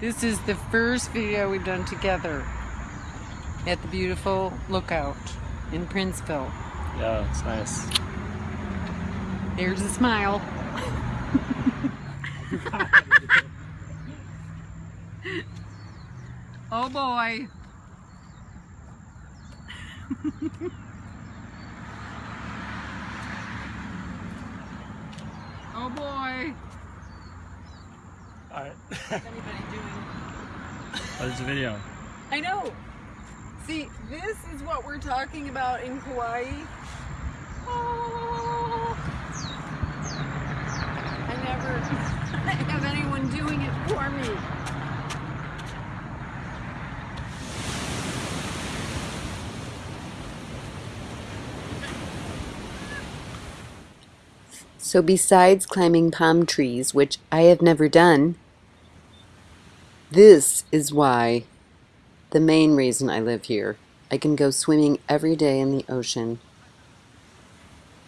This is the first video we've done together at the beautiful lookout in Princeville. Yeah, it's nice. There's a smile. oh boy. oh boy. Alright. Anybody doing? Oh, what is the video? I know. See, this is what we're talking about in Kauai. Oh. Ah. I never have anyone doing it for me. So, besides climbing palm trees, which I have never done, this is why the main reason I live here. I can go swimming every day in the ocean.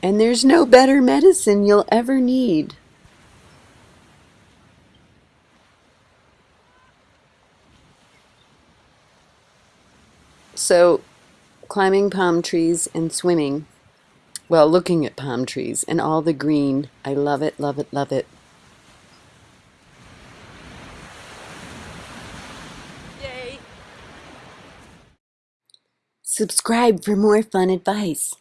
And there's no better medicine you'll ever need. So, climbing palm trees and swimming well, looking at palm trees and all the green. I love it, love it, love it. Yay. Subscribe for more fun advice.